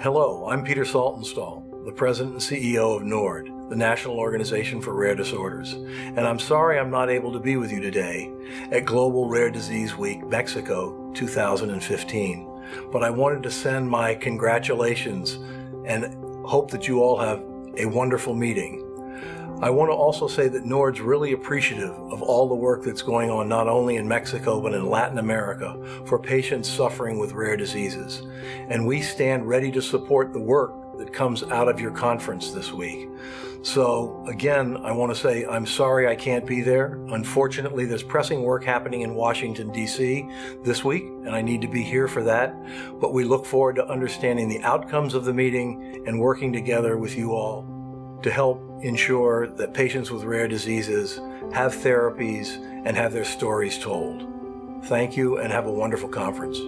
Hello, I'm Peter Saltonstall, the President and CEO of NORD, the National Organization for Rare Disorders, and I'm sorry I'm not able to be with you today at Global Rare Disease Week Mexico 2015. But I wanted to send my congratulations and hope that you all have a wonderful meeting. I want to also say that NORD's really appreciative of all the work that's going on not only in Mexico but in Latin America for patients suffering with rare diseases. And we stand ready to support the work that comes out of your conference this week. So again, I want to say I'm sorry I can't be there. Unfortunately, there's pressing work happening in Washington, D.C. this week, and I need to be here for that. But we look forward to understanding the outcomes of the meeting and working together with you all to help ensure that patients with rare diseases have therapies and have their stories told. Thank you and have a wonderful conference.